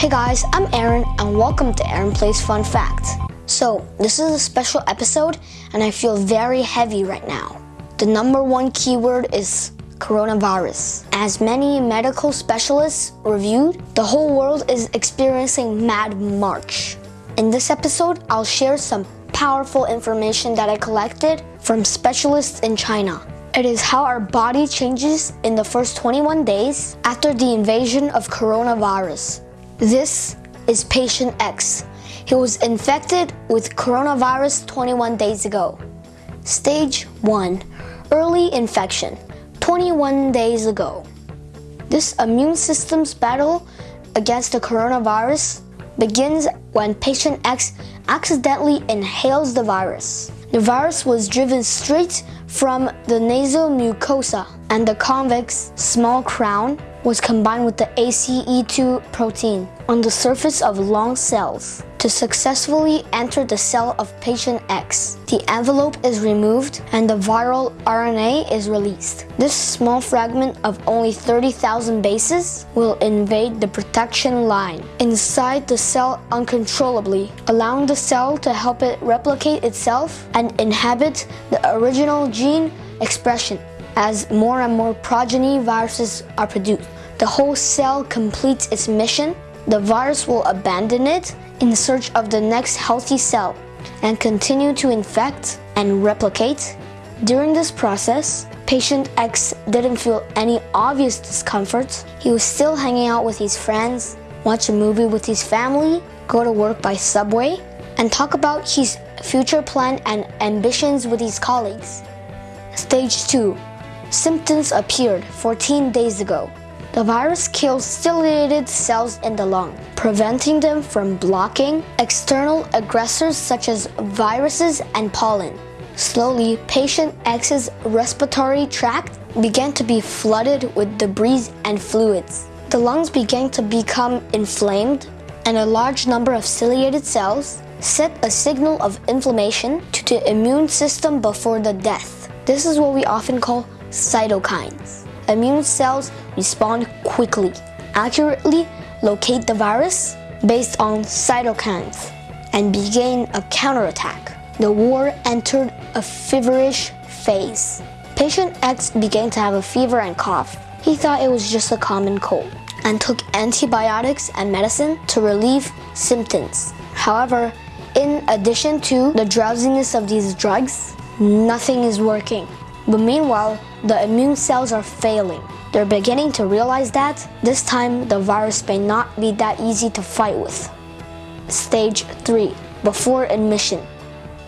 Hey guys, I'm Aaron and welcome to Aaron Plays Fun Facts. So, this is a special episode and I feel very heavy right now. The number one keyword is coronavirus. As many medical specialists reviewed, the whole world is experiencing mad march. In this episode, I'll share some powerful information that I collected from specialists in China. It is how our body changes in the first 21 days after the invasion of coronavirus. This is patient X. He was infected with coronavirus 21 days ago. Stage 1 Early infection 21 days ago. This immune system's battle against the coronavirus begins when patient X accidentally inhales the virus. The virus was driven straight from the nasal mucosa and the convex small crown was combined with the ACE2 protein on the surface of lung cells to successfully enter the cell of patient X. The envelope is removed and the viral RNA is released. This small fragment of only 30,000 bases will invade the protection line inside the cell uncontrollably, allowing the cell to help it replicate itself and inhabit the original gene expression as more and more progeny viruses are produced. The whole cell completes its mission. The virus will abandon it in search of the next healthy cell and continue to infect and replicate. During this process, patient X didn't feel any obvious discomfort. He was still hanging out with his friends, watch a movie with his family, go to work by subway, and talk about his future plan and ambitions with his colleagues. Stage 2 Symptoms appeared 14 days ago. The virus kills ciliated cells in the lung, preventing them from blocking external aggressors such as viruses and pollen. Slowly, patient X's respiratory tract began to be flooded with debris and fluids. The lungs began to become inflamed, and a large number of ciliated cells set a signal of inflammation to the immune system before the death. This is what we often call cytokines. Immune cells respond quickly, accurately locate the virus based on cytokines, and begin a counterattack. The war entered a feverish phase. Patient X began to have a fever and cough. He thought it was just a common cold and took antibiotics and medicine to relieve symptoms. However, in addition to the drowsiness of these drugs, nothing is working. But meanwhile, the immune cells are failing. They're beginning to realize that this time the virus may not be that easy to fight with. Stage 3 Before admission.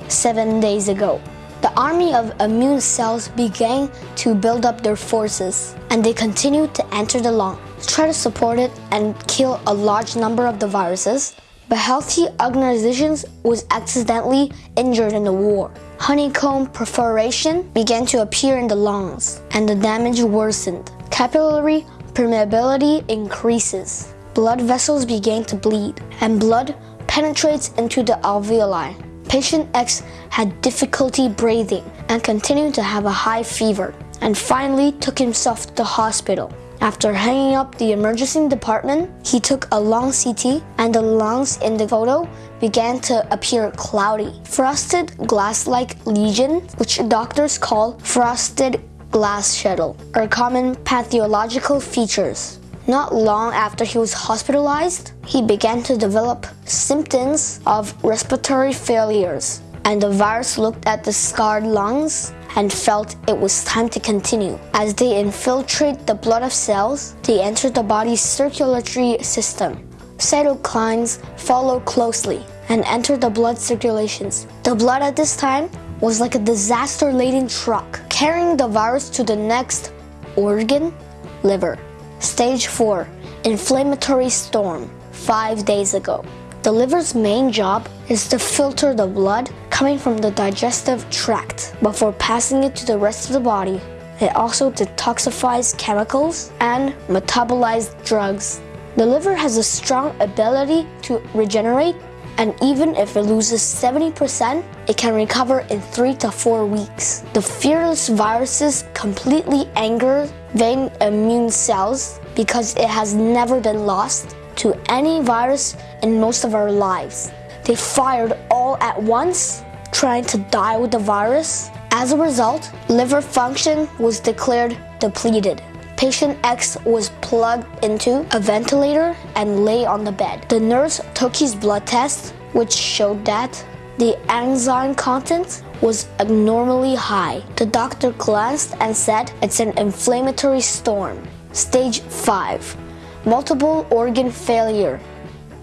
Seven days ago. The army of immune cells began to build up their forces, and they continued to enter the lung, try to support it and kill a large number of the viruses, but healthy organizations was accidentally injured in the war. Honeycomb perforation began to appear in the lungs, and the damage worsened. Capillary permeability increases. Blood vessels began to bleed, and blood penetrates into the alveoli. Patient X had difficulty breathing and continued to have a high fever, and finally took himself to the hospital. After hanging up the emergency department, he took a long CT and the lungs in the photo began to appear cloudy. Frosted glass-like lesion, which doctors call frosted glass shuttle, are common pathological features. Not long after he was hospitalized, he began to develop symptoms of respiratory failures, and the virus looked at the scarred lungs and felt it was time to continue. As they infiltrate the blood of cells, they enter the body's circulatory system. Cytokines follow closely and enter the blood circulations. The blood at this time was like a disaster-laden truck, carrying the virus to the next organ, liver. Stage 4, inflammatory storm, 5 days ago. The liver's main job is to filter the blood coming from the digestive tract before passing it to the rest of the body. It also detoxifies chemicals and metabolized drugs. The liver has a strong ability to regenerate and even if it loses 70%, it can recover in 3 to 4 weeks. The fearless viruses completely anger vain immune cells because it has never been lost to any virus in most of our lives. They fired all at once, trying to die with the virus. As a result, liver function was declared depleted. Patient X was plugged into a ventilator and lay on the bed. The nurse took his blood test, which showed that the enzyme content was abnormally high. The doctor glanced and said it's an inflammatory storm. Stage 5 Multiple organ failure.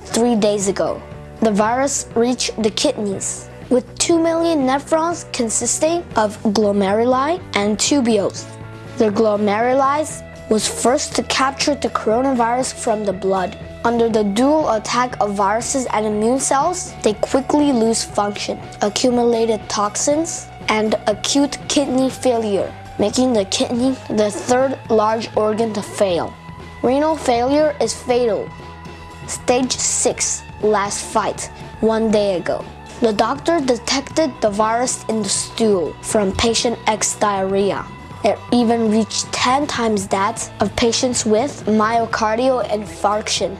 Three days ago, the virus reached the kidneys with 2 million nephrons consisting of glomeruli and tubules. The glomeruli was first to capture the coronavirus from the blood. Under the dual attack of viruses and immune cells, they quickly lose function, accumulated toxins, and acute kidney failure, making the kidney the third large organ to fail. Renal failure is fatal. Stage 6, last fight, one day ago. The doctor detected the virus in the stool from patient X diarrhea. It even reached 10 times that of patients with myocardial infarction.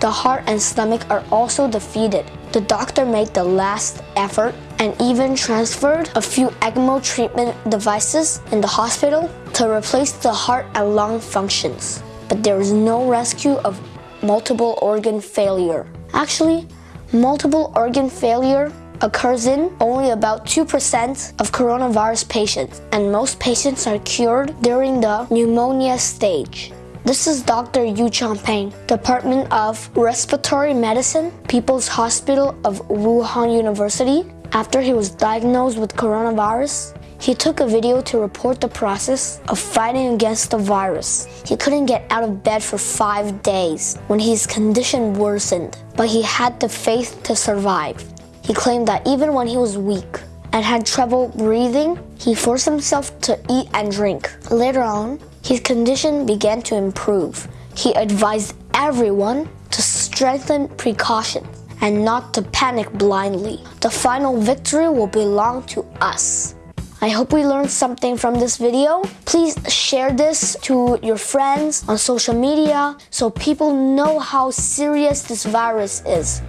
The heart and stomach are also defeated. The doctor made the last effort and even transferred a few ECMO treatment devices in the hospital to replace the heart and lung functions. There is no rescue of multiple organ failure. Actually, multiple organ failure occurs in only about 2% of coronavirus patients, and most patients are cured during the pneumonia stage. This is Dr. Yu Changping, Department of Respiratory Medicine, People's Hospital of Wuhan University. After he was diagnosed with coronavirus, he took a video to report the process of fighting against the virus. He couldn't get out of bed for five days when his condition worsened, but he had the faith to survive. He claimed that even when he was weak and had trouble breathing, he forced himself to eat and drink. Later on, his condition began to improve. He advised everyone to strengthen precautions and not to panic blindly. The final victory will belong to us. I hope we learned something from this video. Please share this to your friends on social media so people know how serious this virus is.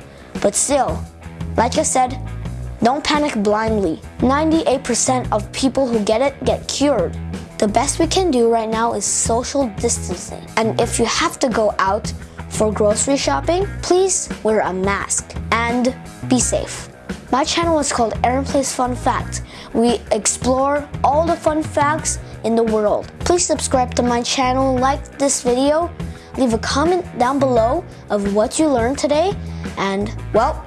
But still, like I said, don't panic blindly. 98% of people who get it get cured. The best we can do right now is social distancing. And if you have to go out for grocery shopping, please wear a mask and be safe. My channel is called Aaron Plays Fun Facts. We explore all the fun facts in the world. Please subscribe to my channel, like this video, leave a comment down below of what you learned today, and well,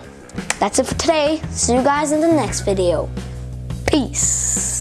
that's it for today. See you guys in the next video. Peace.